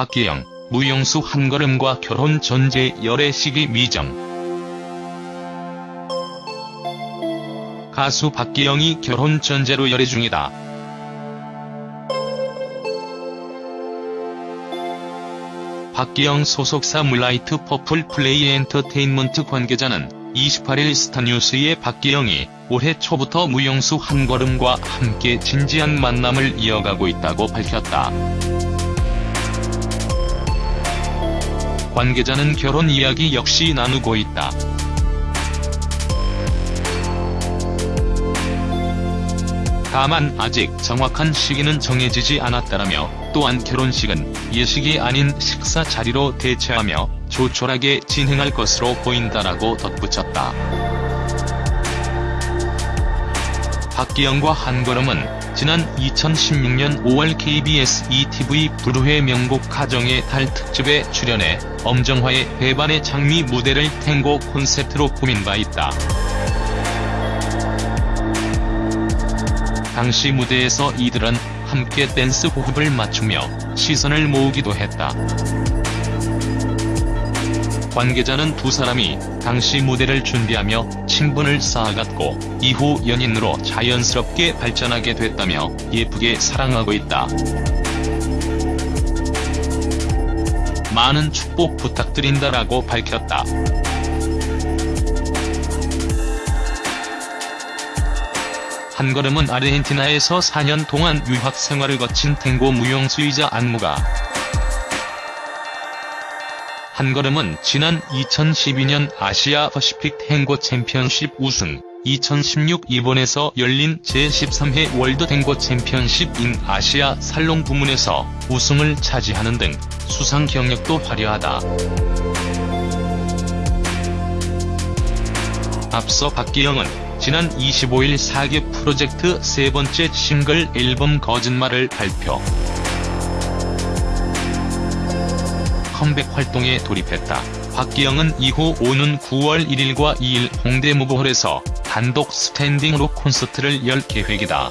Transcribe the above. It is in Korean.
박기영, 무용수 한걸음과 결혼 전제 열애 시기 미정. 가수 박기영이 결혼 전제로 열애 중이다. 박기영 소속사 문라이트 퍼플 플레이 엔터테인먼트 관계자는 28일 스타뉴스에 박기영이 올해 초부터 무용수 한걸음과 함께 진지한 만남을 이어가고 있다고 밝혔다. 관계자는 결혼 이야기 역시 나누고 있다. 다만 아직 정확한 시기는 정해지지 않았다라며 또한 결혼식은 예식이 아닌 식사 자리로 대체하며 조촐하게 진행할 것으로 보인다라고 덧붙였다. 박기영과 한걸음은 지난 2016년 5월 KBS ETV 불후의 명곡 가정의 달 특집에 출연해 엄정화의 배반의 장미 무대를 탱고 콘셉트로 꾸민 바 있다. 당시 무대에서 이들은 함께 댄스 호흡을 맞추며 시선을 모으기도 했다. 관계자는 두 사람이 당시 무대를 준비하며 친분을 쌓아갔고 이후 연인으로 자연스럽게 발전하게 됐다며 예쁘게 사랑하고 있다. 많은 축복 부탁드린다라고 밝혔다. 한걸음은 아르헨티나에서 4년 동안 유학 생활을 거친 탱고 무용수이자 안무가 한걸음은 지난 2012년 아시아 퍼시픽 탱고 챔피언십 우승, 2016 일본에서 열린 제13회 월드 탱고 챔피언십인 아시아 살롱 부문에서 우승을 차지하는 등 수상 경력도 화려하다. 앞서 박기영은 지난 25일 사계 프로젝트 세 번째 싱글 앨범 거짓말을 발표. 컴백 활동에 돌입했다. 박기영은 이후 오는 9월 1일과 2일 홍대 무브홀에서 단독 스탠딩으로 콘서트를 열 계획이다.